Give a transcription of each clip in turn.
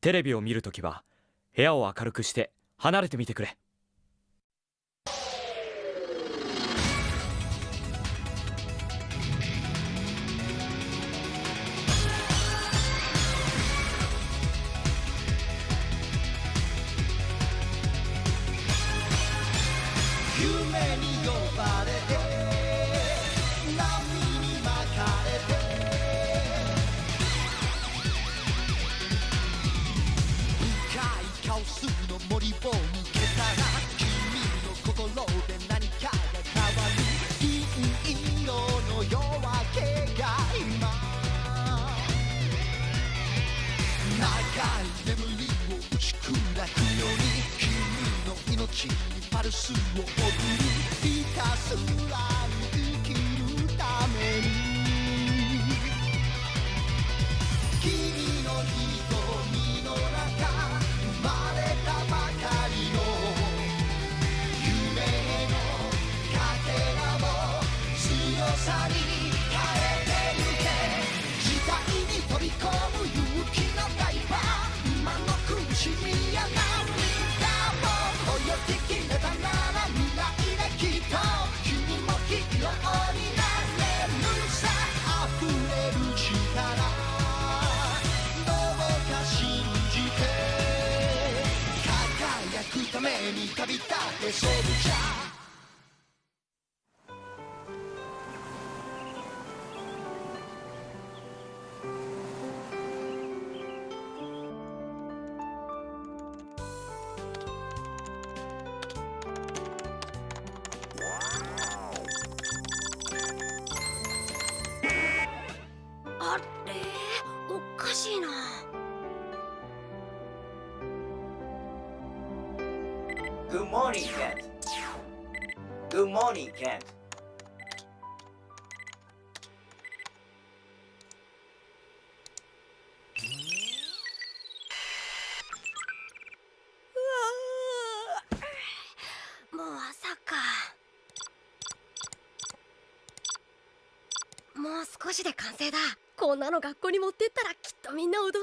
テレビを見るときは部屋を明るくして離れてみてくれ。夢にパルめに旅立ってソルジャー少しで完成だ。こんなの学校に持ってったらきっとみんな驚くぞ。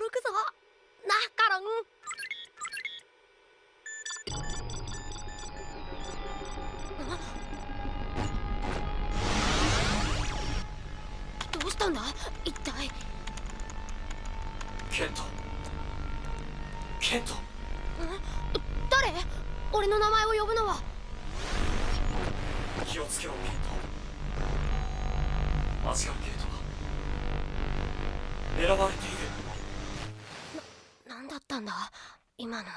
なカロン。あどうしたんだ？一体。ケント。ケント。誰？俺の名前を呼ぶのは。気をつけろケント。マジガンゲートが狙われている。何だったんだ？今の。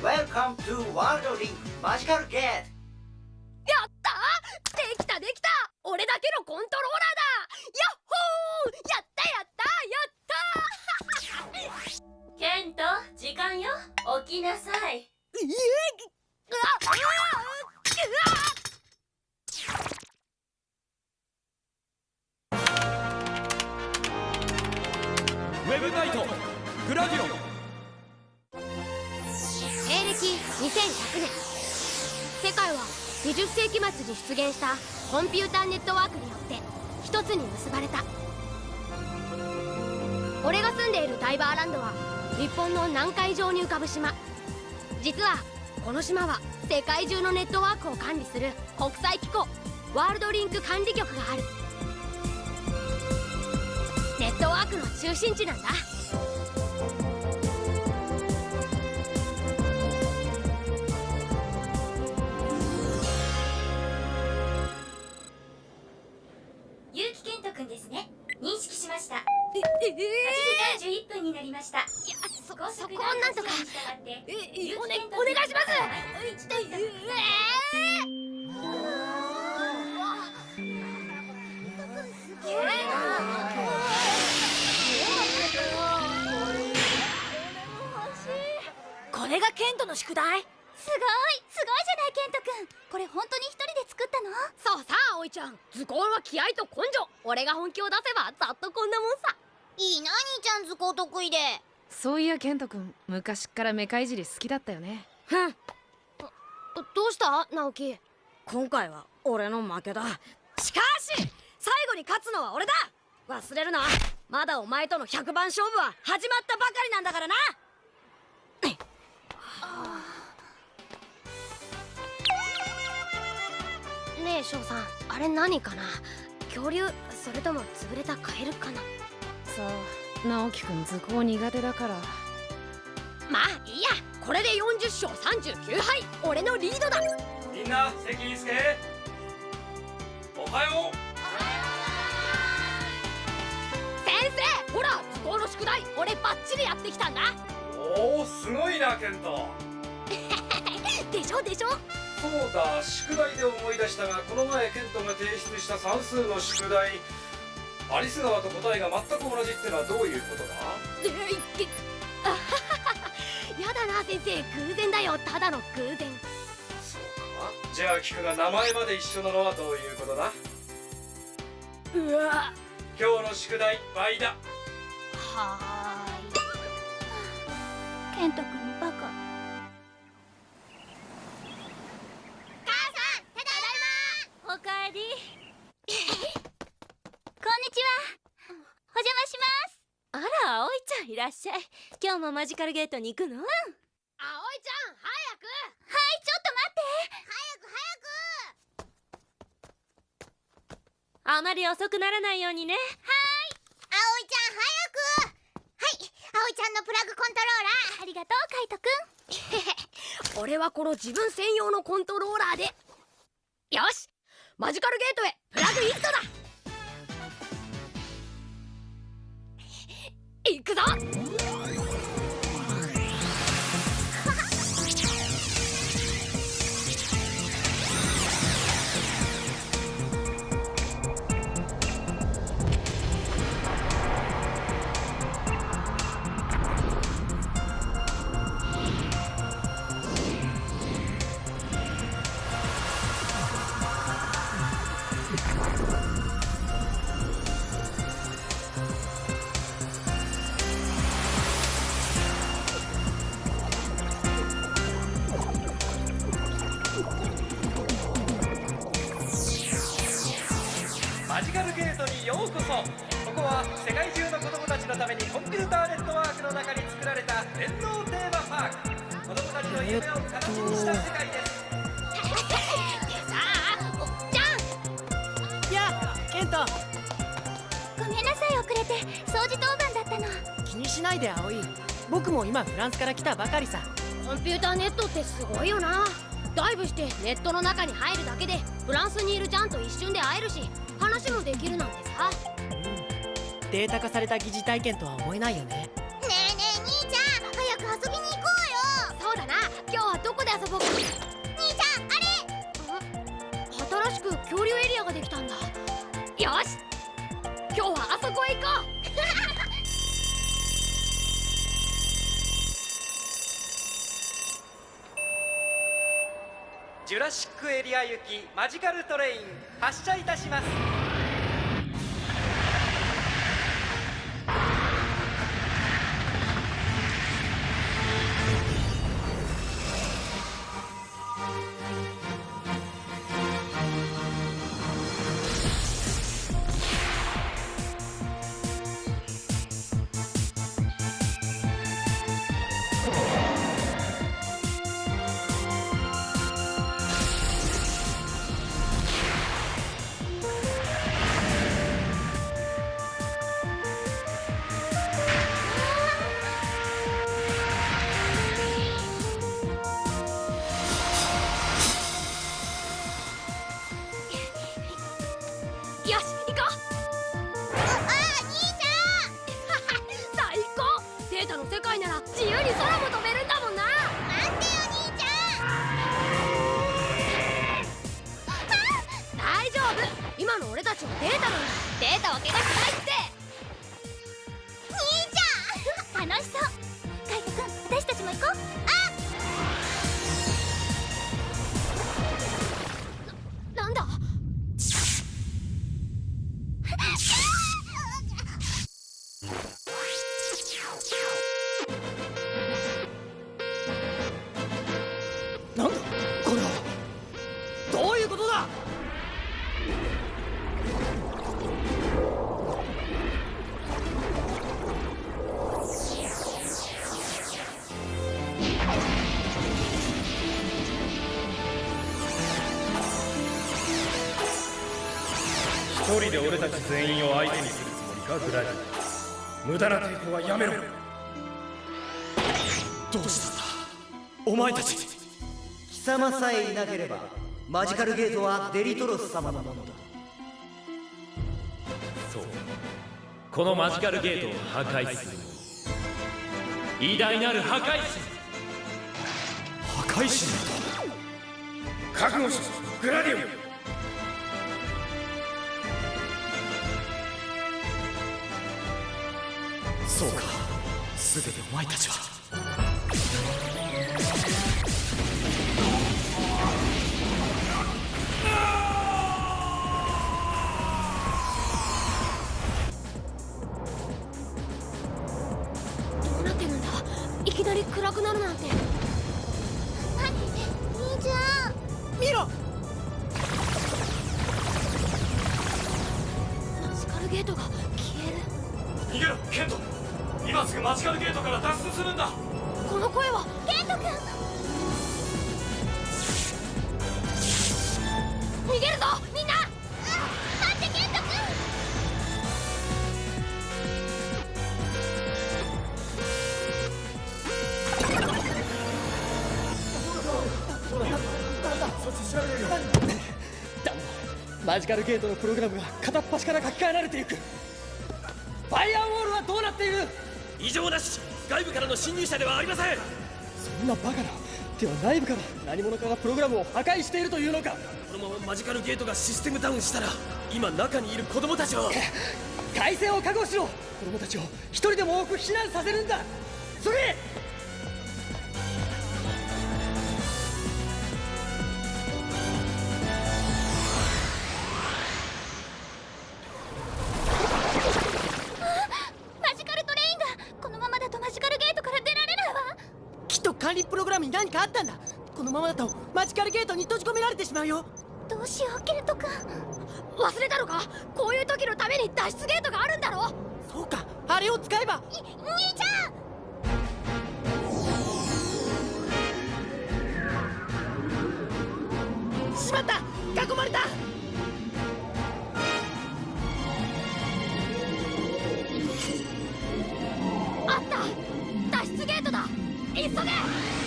Welcome to World Link Magical Gate. やったできたできた！俺だけのコントローラ日本の南海上に浮かぶ島。実はこの島は世界中のネットワークを管理する国際機構ワールドリンク管理局がある。ネットワークの中心地なんだ。結城健人くんですね。認識しました。ええ8時31分になりましたそこ速をなんとか。ええ結お,、ね、お願いします。君のえこれがケントの宿題すごいすごいじゃないケントくんこれ本当に一人で作ったのそうさ葵ちゃん図工は気合と根性俺が本気を出せばざっとこんなもんさいいな兄ちゃん図工得意でそういやケント君昔っからメカいじり好きだったよね。ふん。どどうした？直樹今回は俺の負けだ。しかし最後に勝つのは俺だ。忘れるな。まだお前との100番勝負は始まったばかりなんだからな。ねえ翔さん。あれ何かな？恐竜？それとも潰れたカエルかな？そう直樹くん図工苦手だから。まあいいや。これで40勝39敗。俺のリードだ。みんな席につけ。おはよ先生ほら図工の宿題俺バッチリやってきたんだ。うおおすごいなケント。でしょでしょ。そうだ宿題で思い出したがこの前ケントが提出した算数の宿題アリス川と答えが全く同じってのはどういうことだ？あはははやだな先生偶然だよ。ただの偶然。そうか。じゃあ聞くが名前まで一緒なのはどういうことだ？うわ。今日の宿題倍だ。はケント君バカ。おかえりこんにちはお邪魔しますあら葵ちゃんいらっしゃい。今日もマジカルゲートに行くの？葵ちゃん早く！はいちょっと待って。あまり遅くならないようにね。葵ちゃん早く！はい。葵ちゃんのプラグコントローラーありがとうカイトくん。俺はこの自分専用のコントローラーで。よしマジカルゲートへ。プラグイントだぞ。気にしないで葵。僕も今フランスから来たばかりさ。コンピューターネットってすごいよな。ダイブしてネットの中に入るだけでフランスにいるジャンと一瞬で会えるし話もできるなんてさ。データ化された疑似体験とは思えないよね。ねえねえ兄ちゃん早く遊びに行こうよ。そうだな。今日はどこで遊ぼうか。兄ちゃんあれ。新しく恐竜エリアができたんだラシックエリア行きマジカルトレイン発車いたします。で俺たち全員を相手にするつもりかグラディ無駄な抵抗はやめろどうしたんだお前たち貴様さえいなければマジカルゲートはデリトロス様のものだ。そうこのマジカルゲートを破壊する偉大なる破壊神。破壊神覚悟しグラディオそうか。全てお前たちは。どうなってるんだ。いきなり暗くなるなんて。マジカルゲートのプログラムが片っ端から書き換えられていく。ファイアウォールはどうなっている？異常なし外部からの侵入者ではありません。そんなバカなでは内部から何者かがプログラムを破壊しているというのか。このままマジカルゲートがシステムダウンしたら今中にいる子供たちを。改正を覚悟しろ。子供たちを一人でも多く避難させるんだ。それ管理プログラムに何かあったんだ。このままだとマジカルゲートに閉じ込められてしまうよ。どうしようケント君。忘れたのか？こういう時のために脱出ゲートがあるんだろ？そうか。あれを使えば。兄ちゃん！しまった。囲まれた急げ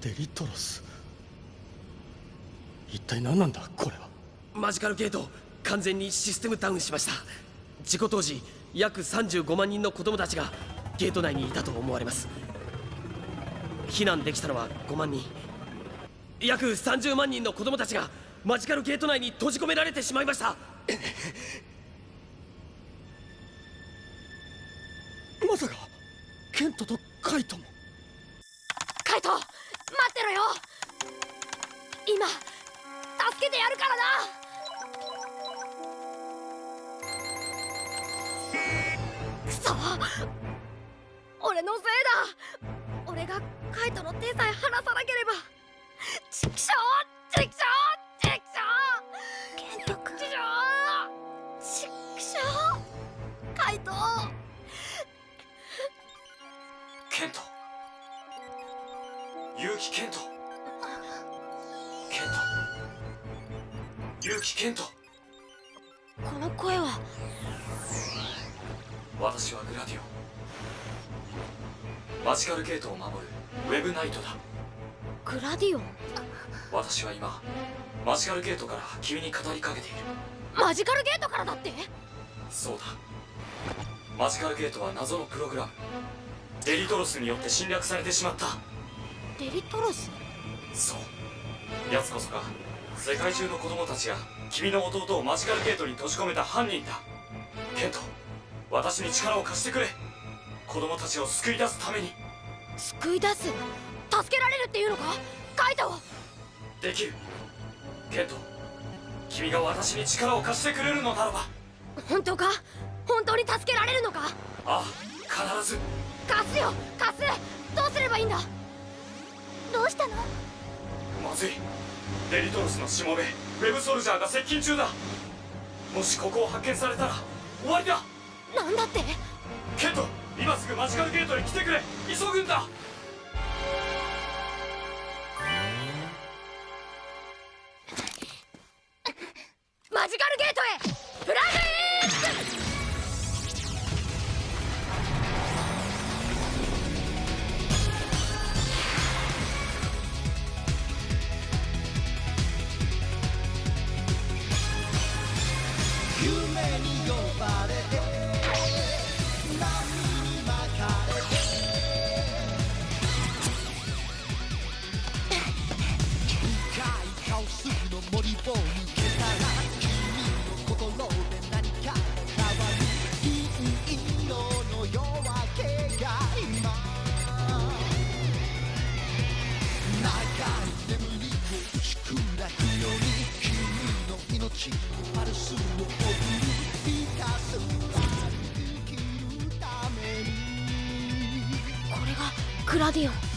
デリトロス。一体何なんだこれは。マジカルゲート完全にシステムダウンしました。事故当時約35万人の子供たちがゲート内にいたと思われます。避難できたのは5万人。約30万人の子供たちがマジカルゲート内に閉じ込められてしまいました。カイトの手さえ離さなければ。チクショーチクショーチクショーケント君チクショー。チクショーカイト。ケント。結城ケント。ケント。結城ケント。この声は。私はグラディオ。マジカルゲートを守るナイトだ。グラディオン？私は今マジカルゲートから君に語りかけている。マジカルゲートからだって？そうだ。マジカルゲートは謎のプログラム。デリトロスによって侵略されてしまった。デリトロス？そう。奴こそが世界中の子供たちが君の弟をマジカルゲートに閉じ込めた犯人だ。ケント私に力を貸してくれ。子供たちを救い出すために救い出す助けられるっていうのか？カイトできる。ケント君が私に力を貸してくれるのならば。本当か？本当に助けられるのか？ああ必ず。貸すよ！貸す！どうすればいいんだ？どうしたの？まずい。デリトロスのしもべウェブソルジャーが接近中だ。もしここを発見されたら終わりだ。なんだって？ケント今すぐマジカルゲートに来てくれ急ぐんだマジカルゲートへフラグクラディオン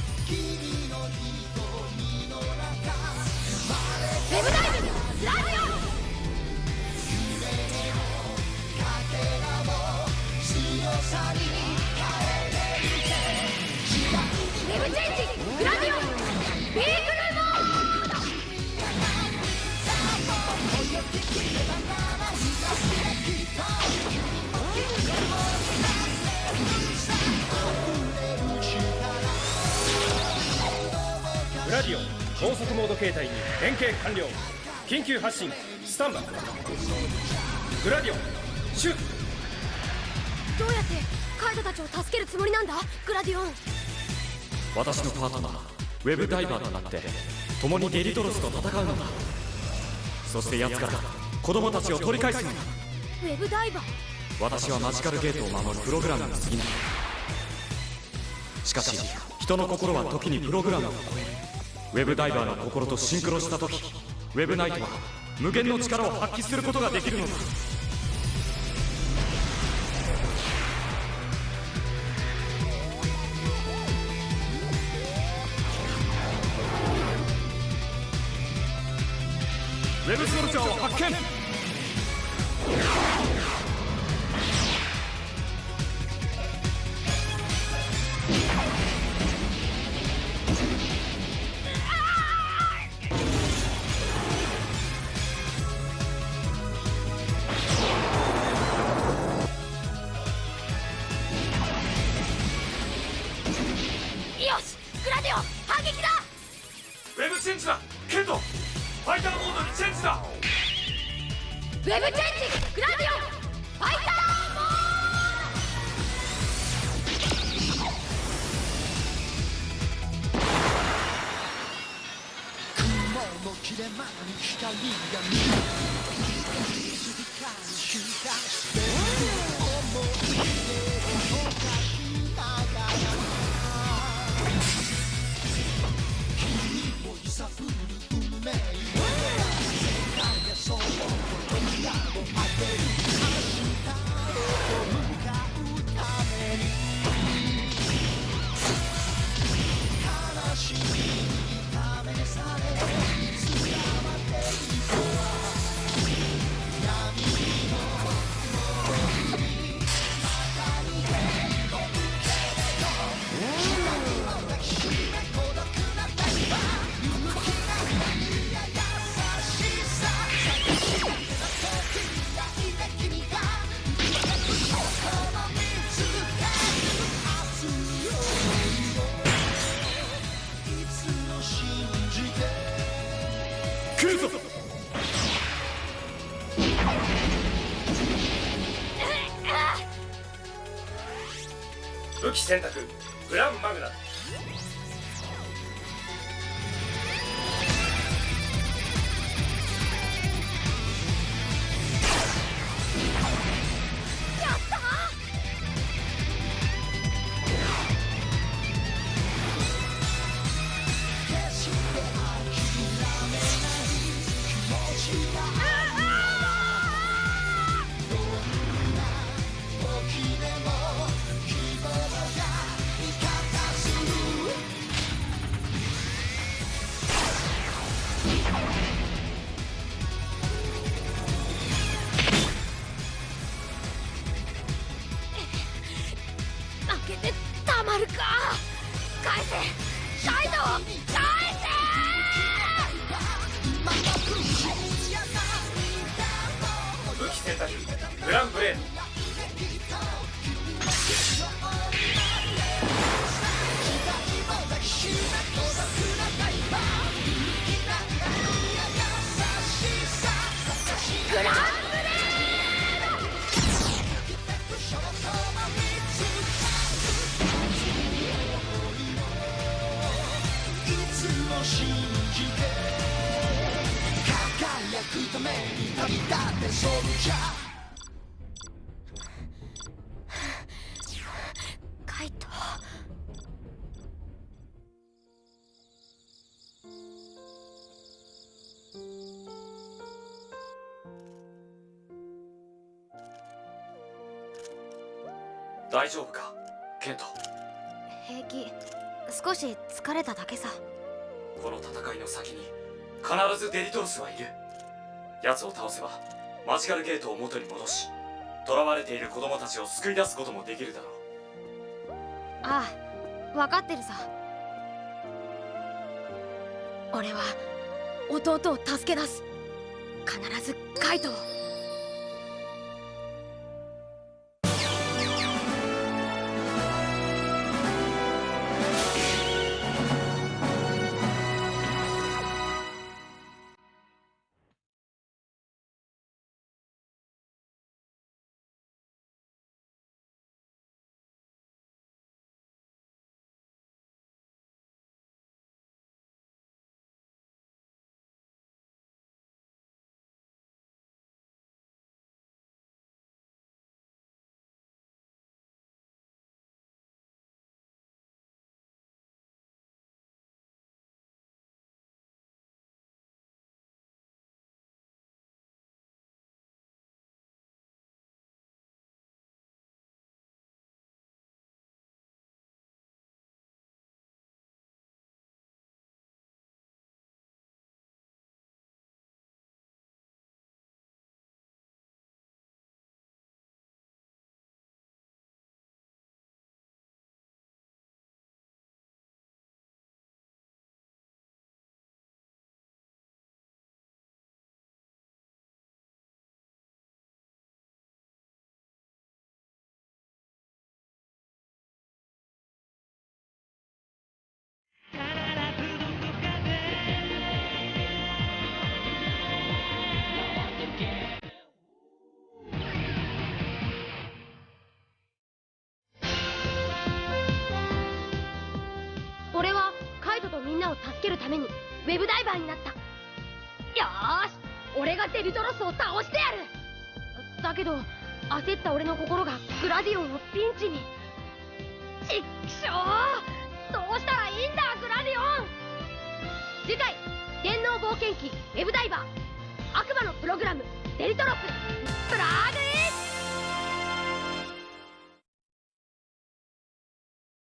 態に変形完了。緊急発進。スタンバイ。グラディオン。シュート。どうやってカイトたちを助けるつもりなんだ？グラディオン。私のパートナー。ウェブダイバーとなって共にデリトロスと戦うのだ。そして奴から子供たちを取り返すのだ。ウェブダイバー。私はマジカルゲートを守るプログラムに過ぎない。しかし人の心は時にプログラムを超えるウェブダイバーの心とシンクロした時ウェブナイトは無限の力を発揮することができるのだ。ウェブソルジャーを発見。選択グランマグナスくために旅立ってソルジャーカイト。大丈夫か？ケント。平気。少し疲れただけさ。この戦いの先に必ずデリトロスはいる奴を倒せばマジカルゲートを元に戻し囚われている子供たちを救い出すこともできるだろう。ああ分かってるさ。俺は弟を助け出す。必ずカイトを。みんなを助けるためにウェブダイバーになった。よーし俺がデリトロスを倒してやる。だけど焦った俺の心がグラディオンをピンチに。ちっくしょうどうしたらいいんだグラディオン。次回電脳冒険記ウェブダイバー。悪魔のプログラムデリトロス。プラグイン